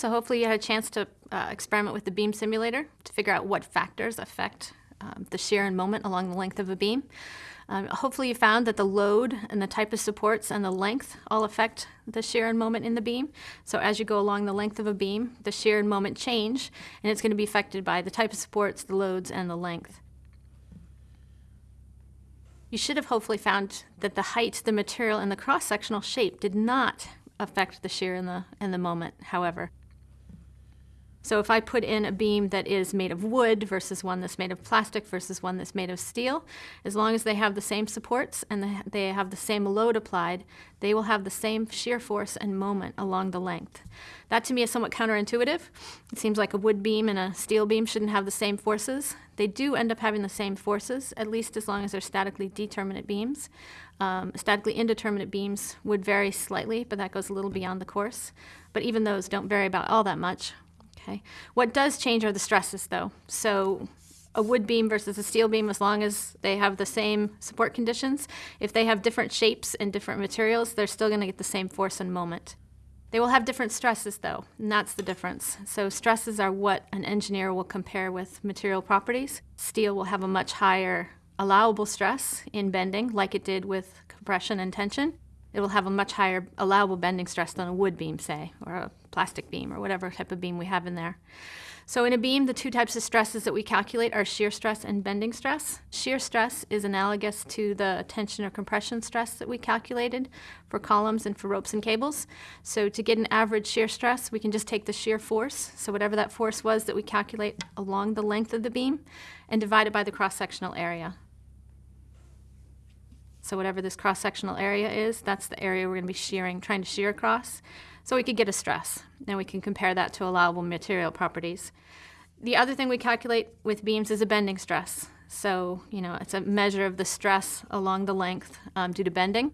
So hopefully you had a chance to uh, experiment with the beam simulator to figure out what factors affect um, the shear and moment along the length of a beam. Um, hopefully you found that the load and the type of supports and the length all affect the shear and moment in the beam. So as you go along the length of a beam, the shear and moment change, and it's going to be affected by the type of supports, the loads, and the length. You should have hopefully found that the height, the material, and the cross-sectional shape did not affect the shear and the, and the moment, however. So if I put in a beam that is made of wood versus one that's made of plastic versus one that's made of steel, as long as they have the same supports and they have the same load applied, they will have the same shear force and moment along the length. That to me is somewhat counterintuitive. It seems like a wood beam and a steel beam shouldn't have the same forces. They do end up having the same forces, at least as long as they're statically determinate beams. Um, statically indeterminate beams would vary slightly, but that goes a little beyond the course. But even those don't vary about all that much. Okay. What does change are the stresses, though. So a wood beam versus a steel beam, as long as they have the same support conditions, if they have different shapes and different materials, they're still going to get the same force and moment. They will have different stresses, though, and that's the difference. So stresses are what an engineer will compare with material properties. Steel will have a much higher allowable stress in bending, like it did with compression and tension it will have a much higher allowable bending stress than a wood beam, say, or a plastic beam, or whatever type of beam we have in there. So in a beam, the two types of stresses that we calculate are shear stress and bending stress. Shear stress is analogous to the tension or compression stress that we calculated for columns and for ropes and cables. So to get an average shear stress, we can just take the shear force, so whatever that force was that we calculate along the length of the beam, and divide it by the cross-sectional area. So whatever this cross-sectional area is, that's the area we're going to be shearing, trying to shear across. So we could get a stress, and we can compare that to allowable material properties. The other thing we calculate with beams is a bending stress. So, you know, it's a measure of the stress along the length um, due to bending.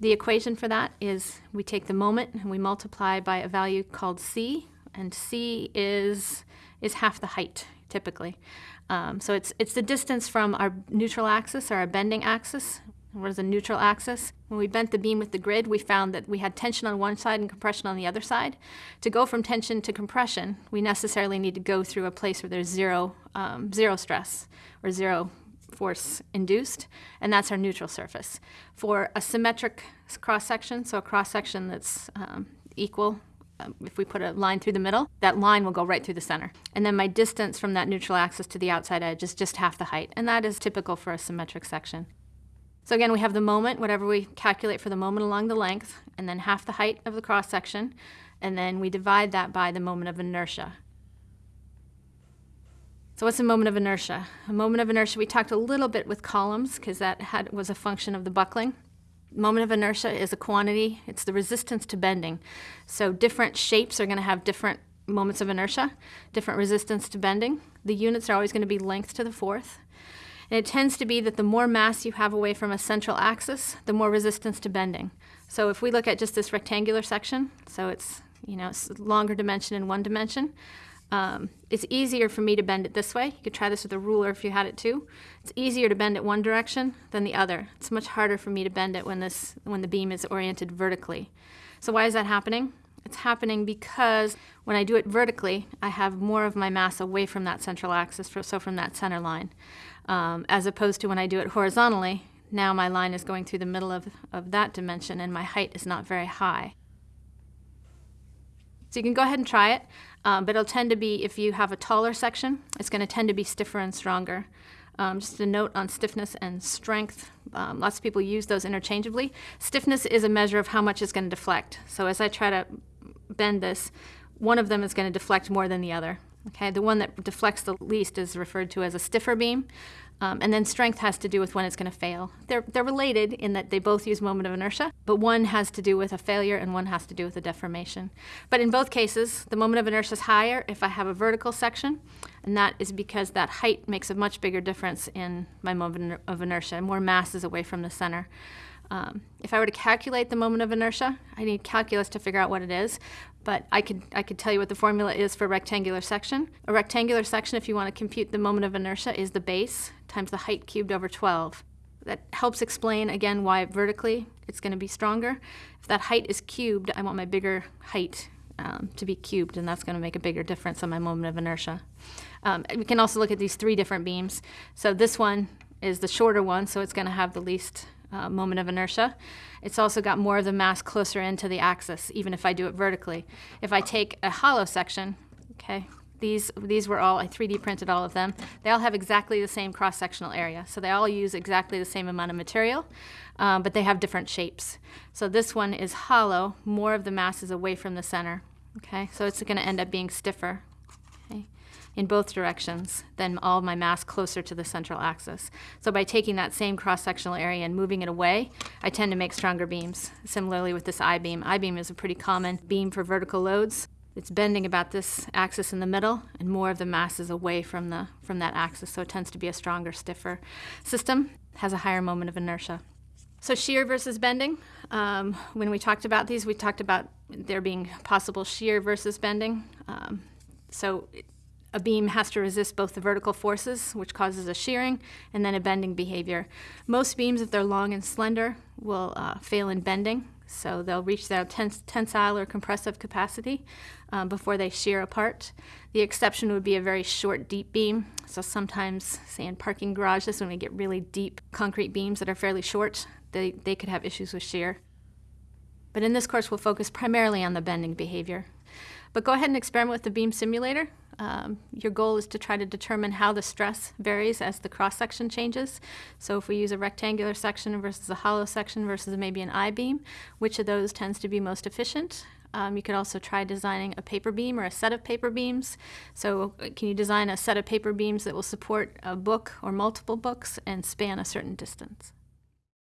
The equation for that is we take the moment and we multiply by a value called c, and c is, is half the height, typically. Um, so it's, it's the distance from our neutral axis or our bending axis. What is a neutral axis? When we bent the beam with the grid, we found that we had tension on one side and compression on the other side. To go from tension to compression, we necessarily need to go through a place where there's zero, um, zero stress or zero force induced, and that's our neutral surface. For a symmetric cross-section, so a cross-section that's um, equal um, if we put a line through the middle, that line will go right through the center. And then my distance from that neutral axis to the outside edge is just half the height, and that is typical for a symmetric section. So again, we have the moment, whatever we calculate for the moment along the length, and then half the height of the cross section, and then we divide that by the moment of inertia. So what's a moment of inertia? A moment of inertia, we talked a little bit with columns because that had, was a function of the buckling. Moment of inertia is a quantity. It's the resistance to bending. So different shapes are going to have different moments of inertia, different resistance to bending. The units are always going to be length to the fourth. And it tends to be that the more mass you have away from a central axis, the more resistance to bending. So if we look at just this rectangular section, so it's, you know, it's longer dimension in one dimension, um, it's easier for me to bend it this way. You could try this with a ruler if you had it too. It's easier to bend it one direction than the other. It's much harder for me to bend it when, this, when the beam is oriented vertically. So why is that happening? It's happening because when I do it vertically, I have more of my mass away from that central axis, so from that center line. Um, as opposed to when I do it horizontally, now my line is going through the middle of, of that dimension and my height is not very high. So you can go ahead and try it. Um, but it'll tend to be, if you have a taller section, it's going to tend to be stiffer and stronger. Um, just a note on stiffness and strength. Um, lots of people use those interchangeably. Stiffness is a measure of how much it's going to deflect. So as I try to bend this, one of them is going to deflect more than the other. Okay, the one that deflects the least is referred to as a stiffer beam. Um, and then strength has to do with when it's going to fail. They're, they're related in that they both use moment of inertia, but one has to do with a failure and one has to do with a deformation. But in both cases, the moment of inertia is higher if I have a vertical section, and that is because that height makes a much bigger difference in my moment of inertia. More mass is away from the center. Um, if I were to calculate the moment of inertia, I need calculus to figure out what it is, but I could, I could tell you what the formula is for a rectangular section. A rectangular section, if you want to compute the moment of inertia, is the base times the height cubed over 12. That helps explain, again, why vertically it's going to be stronger. If that height is cubed, I want my bigger height um, to be cubed, and that's going to make a bigger difference on my moment of inertia. Um, we can also look at these three different beams. So this one is the shorter one, so it's going to have the least uh, moment of inertia. It's also got more of the mass closer into the axis, even if I do it vertically. If I take a hollow section, okay, these, these were all, I 3D printed all of them. They all have exactly the same cross-sectional area. So they all use exactly the same amount of material, um, but they have different shapes. So this one is hollow, more of the mass is away from the center. Okay, so it's going to end up being stiffer in both directions than all my mass closer to the central axis. So by taking that same cross-sectional area and moving it away, I tend to make stronger beams. Similarly with this I-beam. I-beam is a pretty common beam for vertical loads. It's bending about this axis in the middle, and more of the mass is away from, the, from that axis, so it tends to be a stronger, stiffer system, has a higher moment of inertia. So shear versus bending. Um, when we talked about these, we talked about there being possible shear versus bending. Um, so a beam has to resist both the vertical forces, which causes a shearing, and then a bending behavior. Most beams, if they're long and slender, will uh, fail in bending. So they'll reach their tens tensile or compressive capacity um, before they shear apart. The exception would be a very short, deep beam. So sometimes, say in parking garages, when we get really deep concrete beams that are fairly short, they, they could have issues with shear. But in this course, we'll focus primarily on the bending behavior. But go ahead and experiment with the beam simulator. Um, your goal is to try to determine how the stress varies as the cross-section changes. So if we use a rectangular section versus a hollow section versus maybe an I-beam, which of those tends to be most efficient? Um, you could also try designing a paper beam or a set of paper beams. So uh, can you design a set of paper beams that will support a book or multiple books and span a certain distance?